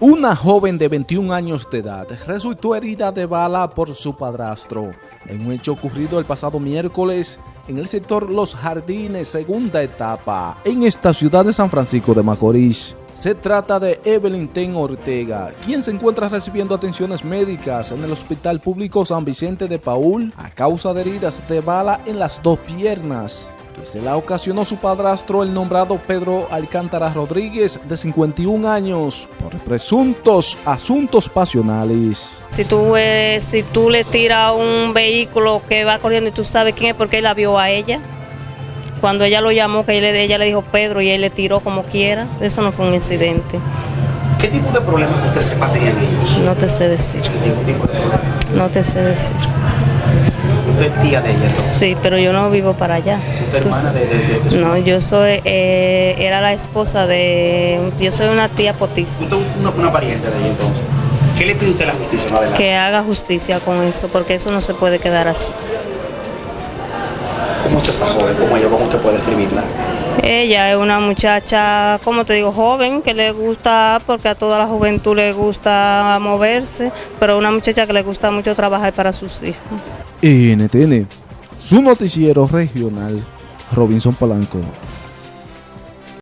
Una joven de 21 años de edad resultó herida de bala por su padrastro en un hecho ocurrido el pasado miércoles en el sector Los Jardines, segunda etapa, en esta ciudad de San Francisco de Macorís. Se trata de Evelyn Ten Ortega, quien se encuentra recibiendo atenciones médicas en el Hospital Público San Vicente de Paul a causa de heridas de bala en las dos piernas que se la ocasionó su padrastro, el nombrado Pedro Alcántara Rodríguez, de 51 años, por presuntos asuntos pasionales. Si tú, eres, si tú le tiras un vehículo que va corriendo y tú sabes quién es porque él la vio a ella, cuando ella lo llamó, que ella le, ella le dijo Pedro y él le tiró como quiera, eso no fue un incidente. ¿Qué tipo de problemas usted sepa tenían ellos? No te sé decir. Tipo de. No te sé decir. Usted es tía de ella, ¿no? Sí, pero yo no vivo para allá. ¿Usted hermana de, de, de- su No, yo soy, eh, era la esposa de, yo soy una tía potiza. Usted es una, una pariente de ella entonces. ¿Qué le pide usted a la justicia? Adelante. Que haga justicia con eso, porque eso no se puede quedar así. ¿Cómo es esa joven? ¿Cómo ella? ¿Cómo usted puede describirla? Ella es una muchacha, como te digo, joven, que le gusta, porque a toda la juventud le gusta moverse, pero una muchacha que le gusta mucho trabajar para sus hijos. NTN, su noticiero regional, Robinson Polanco.